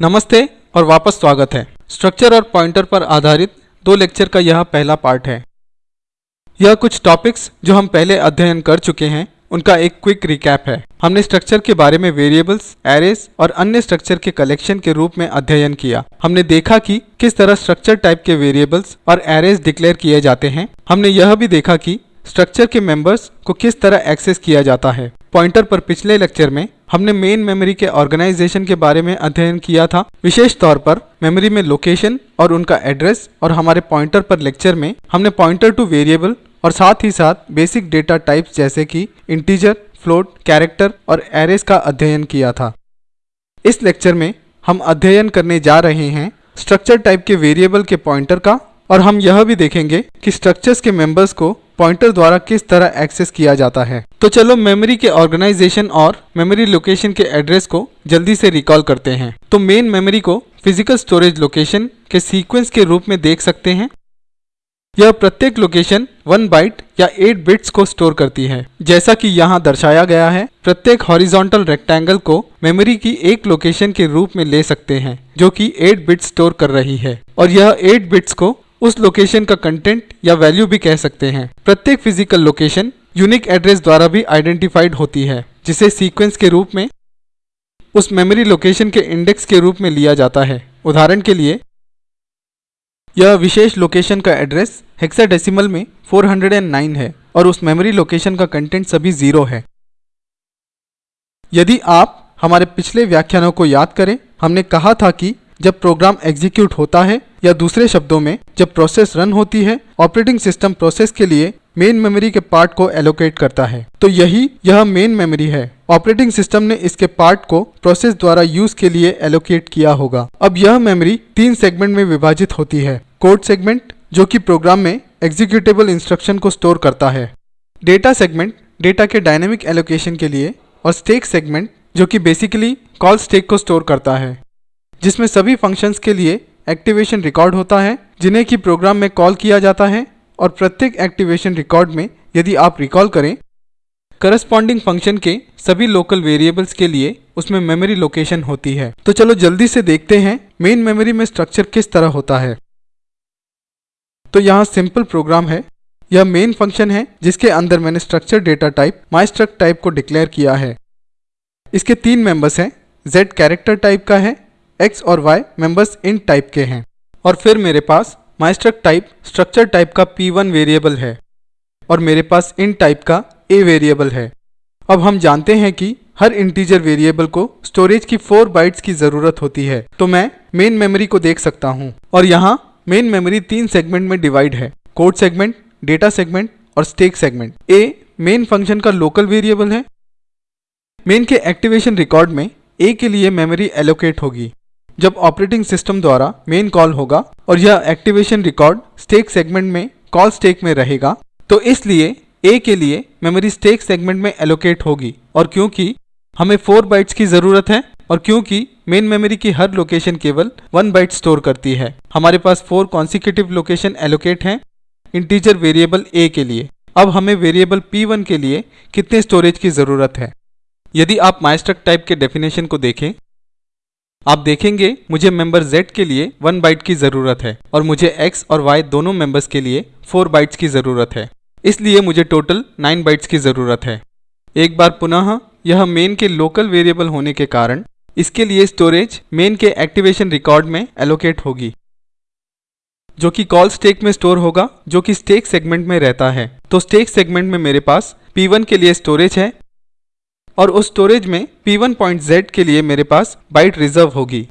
नमस्ते और वापस स्वागत है। स्ट्रक्चर और पॉइंटर पर आधारित दो लेक्चर का यह पहला पार्ट है। यह कुछ टॉपिक्स जो हम पहले अध्ययन कर चुके हैं, उनका एक क्विक रिकैप है। हमने स्ट्रक्चर के बारे में वेरिएबल्स एरेस और अन्य स्ट्रक्चर के कलेक्शन के रूप में अध्ययन किया। हमने देखा कि किस तरह स्ट्रक्चर टाइप के वेरिएबल्स और एरेस डिक्लेयर किए जाते हैं। हमने यह भी देखा कि स्ट्रक्चर के मेंबर्स को किस तरह एक्सेस किया जाता है। पॉइंटर पर पिछले लेक्चर में हमने मेन मेमोरी के ऑर्गेनाइजेशन के बारे में अध्ययन किया था। विशेष तौर पर मेमोरी में लोकेशन और उनका एड्रेस और हमारे पॉइंटर पर लेक्चर में हमने पॉइंटर टू वेरिएबल और साथ ही साथ बेसिक डेटा टाइप्स जैसे कि इंटीजर फ्लोट कैरेक्टर और एरेस का अध्ययन किया था। इस लेक्चर में हम अध्ययन करने जा रहे हैं स्ट्रक्चर टाइप के वेरिएबल के पॉइंटर का और हम यह भी देखेंगे कि स्ट्रक्चर्स के मेंबर्स को पॉइंटर द्वारा किस तरह एक्सेस किया जाता है। तो चलो मेमोरी के ऑर्गेनाइजेशन और मेमोरी लोकेशन के एड्रेस को जल्दी से रिकॉल करते हैं। तो मेन मेमोरी को फ़िज़िकल स्टोरेज लोकेशन के सीक्वेंस के रूप में देख सकते हैं। यह प्रत्येक लोकेशन वन बाइट या एट बिट्स को स्टोर करती है। जैसा कि यहाँ दर्शाया गया है, प्रत्येक हॉरिजॉन्टल रेक्टेंगल को मेमोरी की एक लोकेशन के रूप में ले सकते हैं, जो कि 8 बिट्स स्टोर कर रही है। और यह 8 बिट्स को उस लोकेशन का कंटेंट या वैल्यू भी कह सकते हैं। प्रत्येक फ़िज़िकल लोकेशन यूनिक एड्रेस द्वारा भी आइडेंटिफाइड होती है, जिसे सीक्वेंस के रूप में, उस मेमोरी लोकेशन के इंडेक्स के रूप में लिया जाता है। उदाहरण के लिए, यह विशेष लोकेशन का एड्रेस हेक्साडेसिमल में 409 है और उस मेमोरी लोकेशन का कंटेंट सभी ज़ीरो है। यदि आप हमारे पिछले व्याख्यानों को याद करें, हमने कहा था कि जब प्रोग्राम एग्जीक्यूट होता है या दूसरे शब्दों में जब प्रोसेस रन होती है ऑपरेटिंग सिस्टम प्रोसेस के लिए मेन मेमोरी के पार्ट को एलोकेट करता है। तो यही यह मेन मेमोरी है। ऑपरेटिंग सिस्टम ने इसके पार्ट को प्रोसेस द्वारा यूज़ के लिए एलोकेट किया होगा। अब यह मेमोरी तीन सेगमेंट में विभाजित होती है। कोड सेगमेंट जो कि प्रोग्राम में एग्जीक्यूटेबल इंस्ट्रक्शन को स्टोर करता है। डेटा सेगमेंट डेटा के डायनेमिक एलोकेशन के लिए और स्टेक सेगमेंट जो कि बेसिकली कॉल स्टेक को स्टोर करता है। जिसमें सभी फ़ंक्शंस के लिए एक्टिवेशन रिकॉर्ड होता है, जिन्हें कि प्रोग्राम में कॉल किया जाता है और प्रत्येक एक्टिवेशन रिकॉर्ड में यदि आप रिकॉल करें करस्पॉन्डिंग फ़ंक्शन के सभी लोकल वेरिएबल्स के लिए उसमें मेमोरी लोकेशन होती है। तो चलो जल्दी से देखते हैं मेन मेमोरी में स्ट्रक्चर किस तरह होता है। तो यहाँ सिंपल प्रोग्राम है। यह मेन फ़ंक्शन है, जिसके अंदर मैंने structure data type my struct type को डिक्लेयर किया है। इसके तीन मेंबर्स हैं। Z कैरेक्टर टाइप का है x और y मेंबर्स इन टाइप के हैं। और फिर मेरे पास my struct type structure type का p1 वेरिएबल है। और मेरे पास इन टाइप का a वेरिएबल है। अब हम जानते हैं कि हर इंटीजर वेरिएबल को स्टोरेज की फोर बाइट्स की ज़रूरत होती है। तो मैं मेन मेमोरी को देख सकता हूँ। और यहाँ मेन मेमोरी तीन सेगमेंट में डिवाइड है। कोड सेगमेंट डेटा सेगमेंट और stack segment A main function का लोकल वेरिएबल है। मेन के एक्टिवेशन रिकॉर्ड में ए के लिए मेमोरी एलोकेट होगी। जब ऑपरेटिंग सिस्टम द्वारा मेन कॉल होगा और यह एक्टिवेशन रिकॉर्ड स्टेक सेगमेंट में कॉल स्टेक में रहेगा तो इसलिए ए के लिए मेमोरी स्टेक सेगमेंट में एलोकेट होगी। और क्योंकि हमें फोर बाइट्स की ज़रूरत है और क्योंकि मेन मेमोरी की हर लोकेशन केवल वन बाइट स्टोर करती है, हमारे पास फोर कॉन्सिक्यूटिव लोकेशन एलोकेट हैं इंटीजर वेरिएबल ए के लिए। अब हमें वेरिएबल p1 के लिए कितने स्टोरेज की ज़रूरत है? यदि आप माइस्ट्रक टाइप के डेफिनेशन को देखें आप देखेंगे, मुझे मेंबर z के लिए वन बाइट की ज़रूरत है और मुझे x और y दोनों मेंबर्स के लिए फोर बाइट्स की ज़रूरत है। इसलिए मुझे टोटल नाइन बाइट्स की ज़रूरत है। एक बार पुनः, यह मेन के लोकल वेरिएबल होने के कारण, इसके लिए स्टोरेज मेन के एक्टिवेशन रिकॉर्ड में एलोकेट होगी, जो कि कॉल स्टेक में स्टोर होगा, जो कि स्टेक सेगमेंट में रहता है। तो स्टेक सेगमेंट में मेरे पास P1 के लिए स्टोरेज है और उस स्टोरेज में P1.z के लिए मेरे पास बाइट रिज़र्व होगी।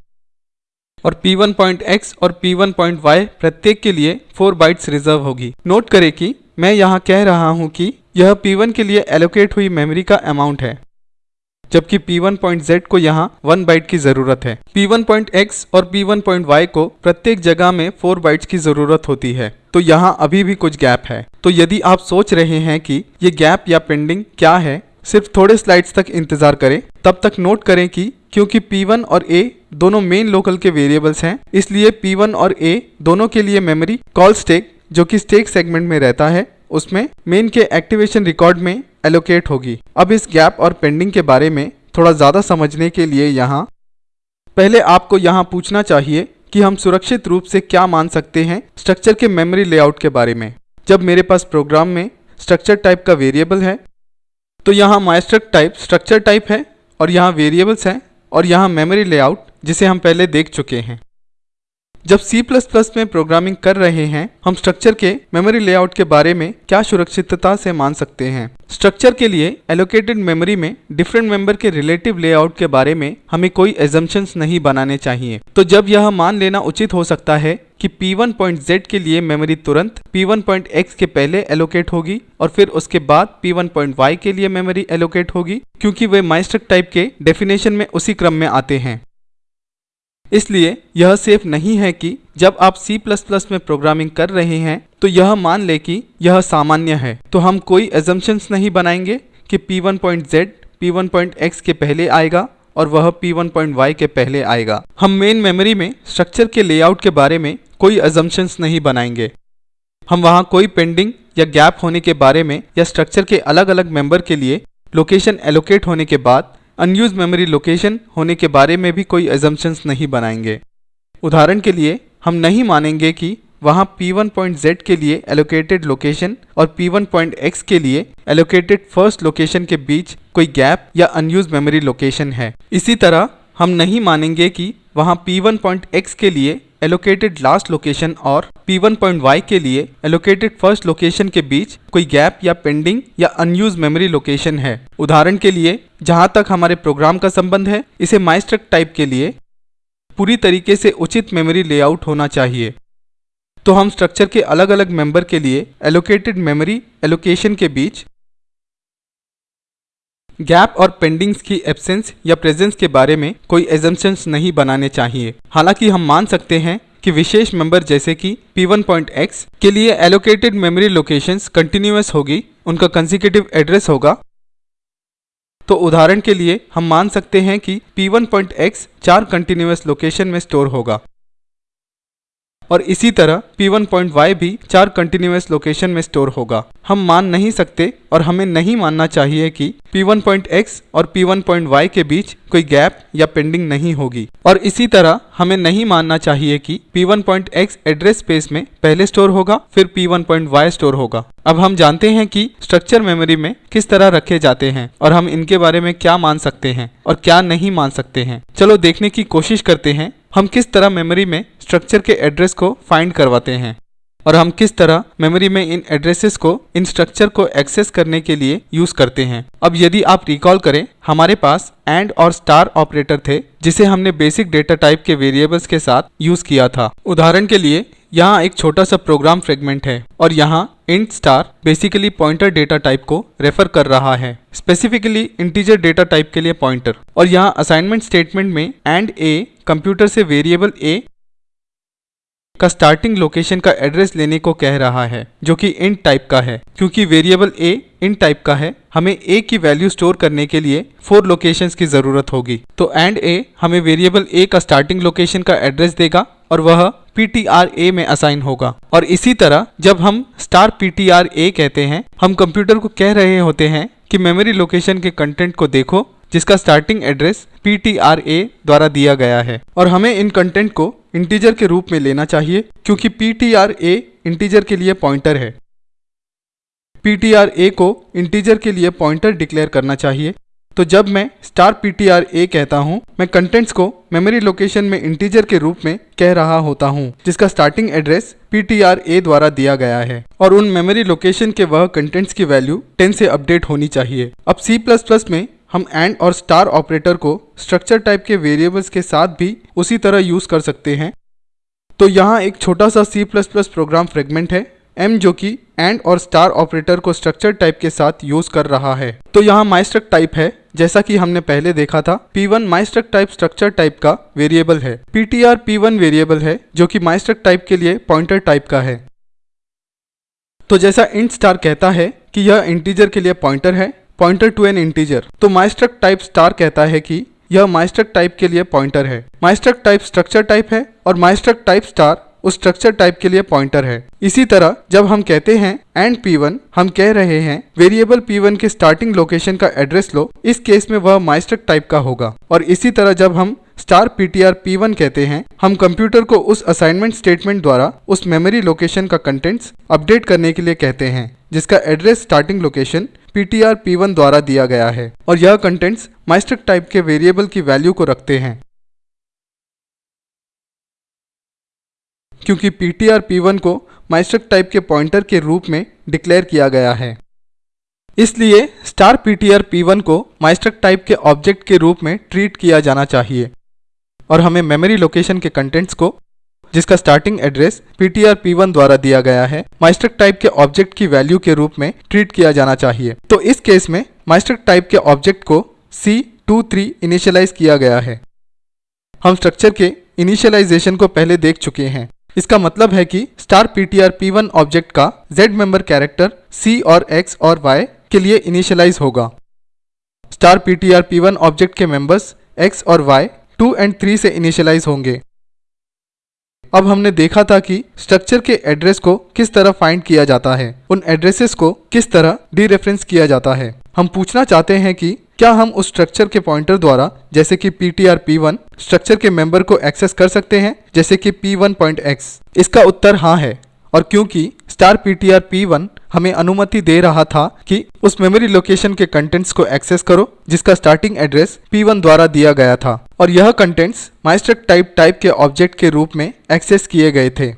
और P1.x और P1.y प्रत्येक के लिए 4 बाइट्स रिज़र्व होगी। नोट करें कि मैं यहाँ कह रहा हूँ कि यह P1 के लिए एलोकेट हुई मेमोरी का अमाउंट है, जबकि P1.z को यहाँ 1 बाइट की ज़रूरत है। P1.x और P1.y को प्रत्येक जगह में 4 बाइट्स की ज़रूरत होती है। तो यहाँ अभी भी कुछ गैप है। तो यदि आप सोच रहे हैं कि ये गैप या पेंडिंग क्या है सिर्फ़ थोड़े स्लाइड्स तक इंतज़ार करें। तब तक नोट करें कि क्योंकि P1 और A दोनों मेन लोकल के वेरिएबल्स हैं, इसलिए P1 और A दोनों के लिए मेमोरी कॉल स्टेक जो कि स्टेक सेगमेंट में रहता है, उसमें मेन के एक्टिवेशन रिकॉर्ड में एलोकेट होगी। अब इस गैप और पेंडिंग के बारे में थोड़ा ज़्यादा समझने के लिए यहाँ पहले आपको यहाँ पूछना चाहिए कि हम सुरक्षित रूप से क्या मान सकते हैं स्ट्रक्चर के मेमोरी लेआउट के बारे में। जब मेरे पास प्रोग्राम में स्ट्रक्चर टाइप का वेरिएबल है तो यहाँ माइस्ट्रक टाइप स्ट्रक्चर टाइप है और यहाँ वेरिएबल्स हैं और यहाँ मेमोरी लेआउट जिसे हम पहले देख चुके हैं। जब C++ में प्रोग्रामिंग कर रहे हैं, हम स्ट्रक्चर के मेमोरी लेआउट के बारे में क्या सुरक्षितता से मान सकते हैं? स्ट्रक्चर के लिए एलोकेटेड मेमोरी में डिफरेंट मेंबर के रिलेटिव लेआउट के बारे में हमें कोई एजम्पन्स नहीं बनाने चाहिए। तो जब यह मान लेना उचित हो सकता है कि P1.Z के लिए मेमोरी तुरंत P1.X के पहले एलोकेट होगी और फिर उसके बाद P1.Y के लिए मेमोरी एलोकेट होगी, क्योंकि वे माइस्ट्रक टाइप के डेफिनेशन में उसी क्रम में आते हैं। इसलिए यह सेफ़ नहीं है कि जब आप C++ में प्रोग्रामिंग कर रहे हैं तो यह मान ले कि यह सामान्य है। तो हम कोई एजम्पन्स नहीं बनाएँगे कि P1.Z P1.X के पहले आएगा और वह P1.Y के पहले आएगा। हम मेन मेमोरी में स्ट्रक्चर के लेआउट के बारे में कोई एजम्पन्स नहीं बनाएँगे। हम वहाँ कोई पेंडिंग या गैप होने के बारे में या स्ट्रक्चर के अलग अलग मेंबर के लिए लोकेशन एलोकेट होने के बाद अनयूज मेमोरी लोकेशन होने के बारे में भी कोई एजम्पन्स नहीं बनाएँगे। उदाहरण के लिए, हम नहीं मानेंगे कि वहाँ P1.Z के लिए एलोकेटेड लोकेशन और P1.X के लिए एलोकेटेड फ़र्स्ट लोकेशन के बीच कोई गैप या अनयूज मेमोरी लोकेशन है। इसी तरह, हम नहीं मानेंगे कि वहाँ P1.X के लिए एलोकेटेड लास्ट लोकेशन और P1.Y के लिए एलोकेटेड फ़र्स्ट लोकेशन के बीच कोई गैप या पेंडिंग या अनयूज मेमोरी लोकेशन है। उदाहरण के लिए, जहाँ तक हमारे प्रोग्राम का संबंध है, इसे माइस्ट्रक टाइप के लिए पूरी तरीके से उचित मेमोरी लेआउट होना चाहिए। तो हम स्ट्रक्चर के अलग अलग मेंबर के लिए एलोकेटेड मेमोरी एलोकेशन के बीच गैप और पेंडिंग्स की एब्सेंस या प्रेजेंस के बारे में कोई एजम्पन्स नहीं बनाने चाहिए। हालाँकि हम मान सकते हैं कि विशेष मेंबर जैसे कि P1.X के लिए एलोकेटेड मेमोरी लोकेशंस कंटिन्यूस होगी, उनका कंसिक्यूटिव एड्रेस होगा। तो उदाहरण के लिए हम मान सकते हैं कि P1.X चार कंटिन्यूस लोकेशन में स्टोर होगा। और इसी तरह P1.Y भी चार कंटिन्यूस लोकेशन में स्टोर होगा। हम मान नहीं सकते और हमें नहीं मानना चाहिए कि P1.X और P1.Y के बीच कोई गैप या पेंडिंग नहीं होगी। और इसी तरह हमें नहीं मानना चाहिए कि P1.X एड्रेस स्पेस में पहले स्टोर होगा, फिर P1.Y स्टोर होगा। अब हम जानते हैं कि स्ट्रक्चर मेमोरी में किस तरह रखे जाते हैं और हम इनके बारे में क्या मान सकते हैं और क्या नहीं मान सकते हैं। चलो देखने की कोशिश करते हैं, हम किस तरह मेमोरी में स्ट्रक्चर के एड्रेस को फाइंड करवाते हैं। और हम किस तरह मेमोरी में इन एड्रेसेस को, इन स्ट्रक्चर को एक्सेस करने के लिए यूज़ करते हैं? अब यदि आप रिकॉल करें, हमारे पास एंड और स्टार ऑपरेटर थे, जिसे हमने बेसिक डेटा टाइप के वेरिएबल्स के साथ यूज़ किया था। उदाहरण के लिए, यहाँ एक छोटा सा प्रोग्राम फ्रेगमेंट है और यहाँ int star basically pointer data type को रेफर कर रहा है। स्पेसिफिकली इंटीजर डेटा टाइप के लिए पॉइंटर और यहाँ असाइनमेंट स्टेटमेंट में एंड ए कंप्यूटर से वेरिएबल ए का स्टार्टिंग लोकेशन का एड्रेस लेने को कह रहा है, जो कि इंट टाइप का है। क्योंकि वेरिएबल ए इंट टाइप का है, हमें ए की वैल्यू स्टोर करने के लिए फोर लोकेशंस की ज़रूरत होगी। तो एंड ए हमें वेरिएबल ए का स्टार्टिंग लोकेशन का एड्रेस देगा और वह पी टी आर ए में असाइन होगा। और इसी तरह, जब हम star P T R A कहते हैं, हम कंप्यूटर को कह रहे होते हैं कि मेमोरी लोकेशन के कंटेंट को देखो। जिसका स्टार्टिंग एड्रेस पी द्वारा दिया गया है। और हमें इन कंटेंट को इंटीजर के रूप में लेना चाहिए, क्योंकि पी इंटीजर के लिए पॉइंटर है। पी को इंटीजर के लिए पॉइंटर डिक्लेयर करना चाहिए। तो जब मैं स्टार पी कहता हूँ, मैं कंटेंट्स को मेमोरी लोकेशन में इंटीजर के रूप में कह रहा होता हूँ, जिसका starting address P T R A द्वारा दिया गया है। और उन मेमोरी लोकेशन के वह कंटेंट्स की वैल्यू 10 से अपडेट होनी चाहिए। अब प्लस में हम एंड और स्टार ऑपरेटर को स्ट्रक्चर टाइप के वेरिएबल्स के साथ भी उसी तरह यूज़ कर सकते हैं। तो यहाँ एक छोटा सा C++ प्रोग्राम फ्रेगमेंट है, m जो कि एंड और स्टार ऑपरेटर को स्ट्रक्चर टाइप के साथ यूज़ कर रहा है। तो यहाँ माइस्ट्रक टाइप है, जैसा कि हमने पहले देखा था P1 my struct type structure type का वेरिएबल है। PTR P1 वेरिएबल है, जो कि माइस्ट्रक टाइप के लिए पॉइंटर टाइप का है। तो जैसा इंट स्टार कहता है कि यह इंटीजर के लिए पॉइंटर है पॉइंटर टू एन इंटीजर तो माइस्ट्रक टाइप स्टार कहता है कि यह माइस्ट्रक टाइप के लिए पॉइंटर है। माइस्ट्रक टाइप स्ट्रक्चर टाइप है और माइस्ट्रक टाइप स्टार उस स्ट्रक्चर टाइप के लिए पॉइंटर है। इसी तरह जब हम कहते हैं एंड P1 हम कह रहे हैं वेरिएबल P1 के स्टार्टिंग लोकेशन का एड्रेस लो, इस केस में वह माइस्ट्रक टाइप का होगा। और इसी तरह जब हम स्टार पीटीआर पी वन कहते हैं, हम कंप्यूटर को उस असाइनमेंट स्टेटमेंट द्वारा उस मेमोरी लोकेशन का कंटेंट्स अपडेट करने के लिए कहते हैं, जिसका address starting location PTR P one द्वारा दिया गया है, और यह कंटेंट्स माइस्टक टाइप के वेरिएबल की वैल्यू को रखते हैं। क्योंकि पी टी पी वन को माइस्टक टाइप के पॉइंटर के रूप में डिक्लेयर किया गया है। इसलिए स्टार पीटीआर पी वन को माइस्टक टाइप के ऑब्जेक्ट के रूप में ट्रीट किया जाना चाहिए। और हमें मेमोरी लोकेशन के कंटेंट्स को, जिसका स्टार्टिंग एड्रेस पी वन द्वारा दिया गया है माइस्टक टाइप के ऑब्जेक्ट की वैल्यू के रूप में ट्रीट किया जाना चाहिए। तो इस केस में माइस्टक टाइप के ऑब्जेक्ट को सी टू थ्री इनिशियलाइज किया गया है। हम स्ट्रक्चर के इनिशियलाइजेशन को पहले देख चुके हैं। इसका मतलब है कि स्टार पी वन ऑब्जेक्ट का जेड मेंबर कैरेक्टर सी और एक्स और वाई के लिए इनिशियलाइज होगा। स्टार पी वन ऑब्जेक्ट के मेंबर्स एक्स और वाई टू एंड थ्री से इनिशियलाइज होंगे। अब हमने देखा था कि स्ट्रक्चर के एड्रेस को किस तरह फाइंड किया जाता है, उन एड्रेसेस को किस तरह डी रेफरेंस किया जाता है। हम पूछना चाहते हैं कि क्या हम उस स्ट्रक्चर के पॉइंटर द्वारा, जैसे कि P T R P one structure के मेंबर को एक्सेस कर सकते हैं, जैसे कि पी वन पॉइंट एक्स इसका उत्तर हाँ है, और क्योंकि star P T R P one हमें अनुमति दे रहा था कि उस मेमोरी लोकेशन के कंटेंट्स को एक्सेस करो, जिसका स्टार्टिंग एड्रेस P1 द्वारा दिया गया था। और यह contents my struct type type के ऑब्जेक्ट के रूप में एक्सेस किए गए थे।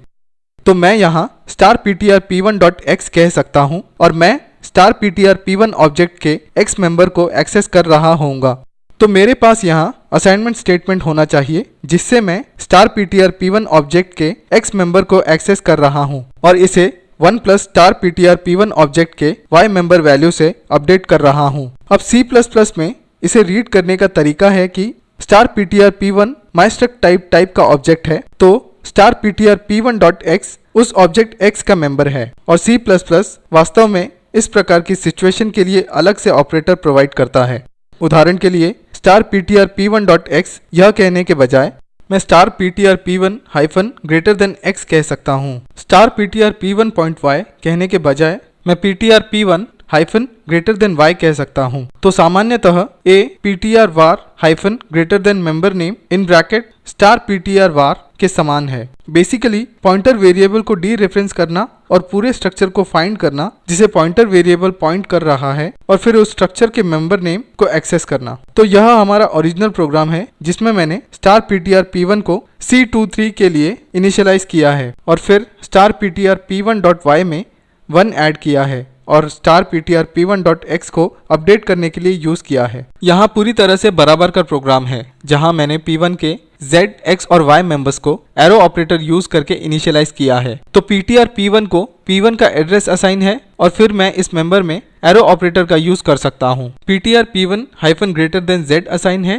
तो मैं यहाँ star P T R P one dot X कह सकता हूँ और मैं star P T R P one object के एक्स मेंबर को एक्सेस कर रहा होऊँगा। तो मेरे पास यहाँ असाइनमेंट स्टेटमेंट होना चाहिए, जिससे मैं star P T R P one object के एक्स मेंबर को एक्सेस कर रहा हूँ और इसे one plus star P T R P one object के वाई मेंबर वैल्यू से अपडेट कर रहा हूँ। अब सी प्लस प्लस में इसे रीड करने का तरीका है कि star P T R P one my struct type type का ऑब्जेक्ट है तो star P T R P one dot X उस ऑब्जेक्ट एक्स का मेंबर है और सी प्लस प्लस वास्तव में इस प्रकार की सिचुएशन के लिए अलग से ऑपरेटर प्रोवाइड करता है। उदाहरण के लिए, star P T R P one dot X यह कहने के बजाय, मैं star P T R P one hyphen greater than X कह सकता हूँ। Star P T R P one point Y कहने के बजाय, मैं P T R P one hyphen greater than Y कह सकता हूँ। तो सामान्यतः a P T R var hyphen greater than member name in bracket star P T R var के समान है। बेसिकली पॉइंटर वेरिएबल को डी रेफरेंस करना और पूरे स्ट्रक्चर को फाइंड करना, जिसे पॉइंटर वेरिएबल पॉइंट कर रहा है, और फिर उस स्ट्रक्चर के मेंबर नेम को एक्सेस करना। तो यह हमारा ओरिजिनल प्रोग्राम है, जिसमें मैंने star P T R P one को सी टू थ्री के लिए इनिशियलाइज किया है, और फिर star P T R P one dot Y में वन ऐड किया है। और star P T R P one dot X को अपडेट करने के लिए यूज़ किया है। यहाँ पूरी तरह से बराबर का प्रोग्राम है जहाँ मैंने पी वन के z, x और y मेंबर्स को एरो ऑपरेटर यूज़ करके इनिशियलाइज किया है। तो पी वन को पी वन का एड्रेस असाइन है और फिर मैं इस मेंबर में एरो ऑपरेटर का यूज़ कर सकता हूँ। P one hyphen greater than Z assign है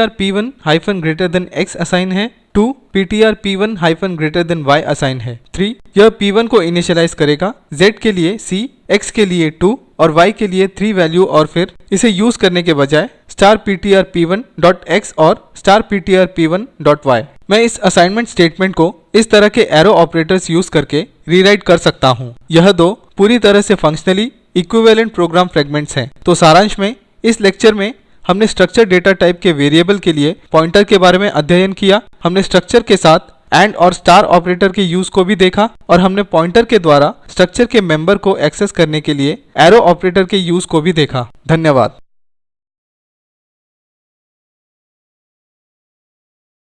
R P one hyphen greater than X assign है two P T R P one hyphen greater than Y assign है। थ्री यह P one को initialize करेगा। Z के लिए सी x के लिए टू और y के लिए थ्री वैल्यू और फिर इसे यूज़ करने के बजाय star P T R P one dot X और star P T R P one dot Y मैं इस असाइनमेंट स्टेटमेंट को इस तरह के एरो ऑपरेटर्स यूज़ करके रीराइट कर सकता हूँ। यह दो पूरी तरह से फंक्शनली इक्विवेलेंट प्रोग्राम फ्रेगमेंट्स हैं। तो सारांश में, इस लेक्चर में हमने स्ट्रक्चर डेटा टाइप के वेरिएबल के लिए पॉइंटर के बारे में अध्ययन किया। हमने स्ट्रक्चर के साथ एंड और स्टार ऑपरेटर के यूज़ को भी देखा और हमने पॉइंटर के द्वारा स्ट्रक्चर के मेंबर को एक्सेस करने के लिए एरो ऑपरेटर के यूज़ को भी देखा। धन्यवाद।